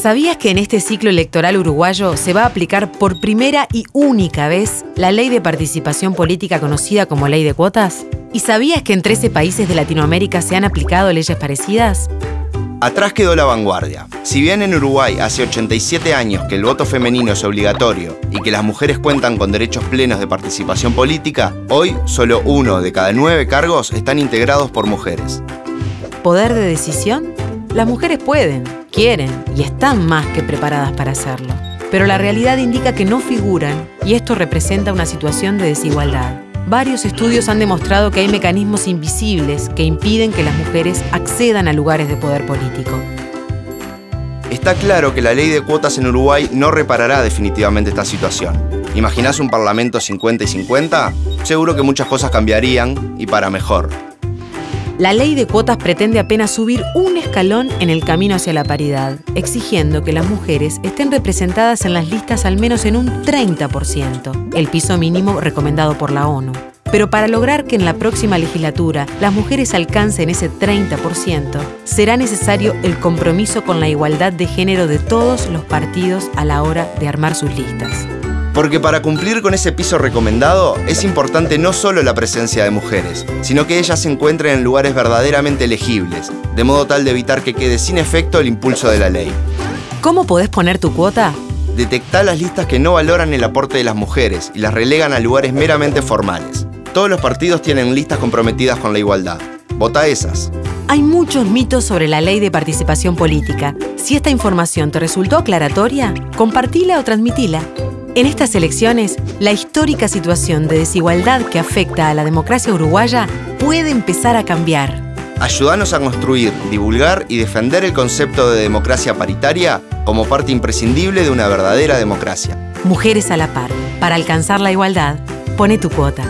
¿Sabías que en este ciclo electoral uruguayo se va a aplicar por primera y única vez la ley de participación política conocida como ley de cuotas? ¿Y sabías que en 13 países de Latinoamérica se han aplicado leyes parecidas? Atrás quedó la vanguardia. Si bien en Uruguay hace 87 años que el voto femenino es obligatorio y que las mujeres cuentan con derechos plenos de participación política, hoy solo uno de cada nueve cargos están integrados por mujeres. ¿Poder de decisión? Las mujeres pueden, quieren y están más que preparadas para hacerlo. Pero la realidad indica que no figuran y esto representa una situación de desigualdad. Varios estudios han demostrado que hay mecanismos invisibles que impiden que las mujeres accedan a lugares de poder político. Está claro que la ley de cuotas en Uruguay no reparará definitivamente esta situación. ¿Imaginás un parlamento 50 y 50? Seguro que muchas cosas cambiarían y para mejor. La ley de cuotas pretende apenas subir un escalón en el camino hacia la paridad, exigiendo que las mujeres estén representadas en las listas al menos en un 30%, el piso mínimo recomendado por la ONU. Pero para lograr que en la próxima legislatura las mujeres alcancen ese 30%, será necesario el compromiso con la igualdad de género de todos los partidos a la hora de armar sus listas. Porque para cumplir con ese piso recomendado es importante no solo la presencia de mujeres, sino que ellas se encuentren en lugares verdaderamente elegibles, de modo tal de evitar que quede sin efecto el impulso de la ley. ¿Cómo podés poner tu cuota? Detectar las listas que no valoran el aporte de las mujeres y las relegan a lugares meramente formales. Todos los partidos tienen listas comprometidas con la igualdad. Vota esas. Hay muchos mitos sobre la ley de participación política. Si esta información te resultó aclaratoria, compartila o transmitila. En estas elecciones, la histórica situación de desigualdad que afecta a la democracia uruguaya puede empezar a cambiar. Ayúdanos a construir, divulgar y defender el concepto de democracia paritaria como parte imprescindible de una verdadera democracia. Mujeres a la par. Para alcanzar la igualdad, pone tu cuota.